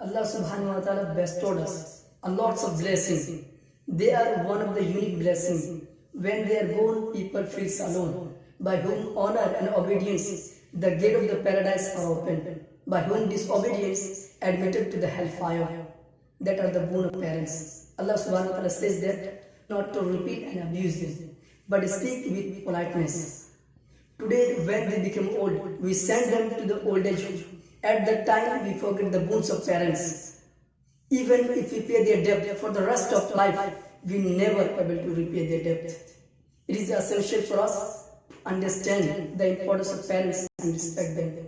Allah subhanahu wa ta'ala bestowed us a lots of blessings. They are one of the unique blessings. When they are born, people feel alone. By whom honor and obedience, the gate of the paradise are opened. By whom disobedience, admitted to the hellfire. That are the boon of parents. Allah subhanahu wa ta'ala says that not to repeat and abuse them, but speak with politeness. Today, when they become old, we send them to the old age. At that time, we forget the boons of parents. Even if we pay their debt for the rest of life, we never able to repay their debt. It is essential for us to understand the importance of parents and respect them.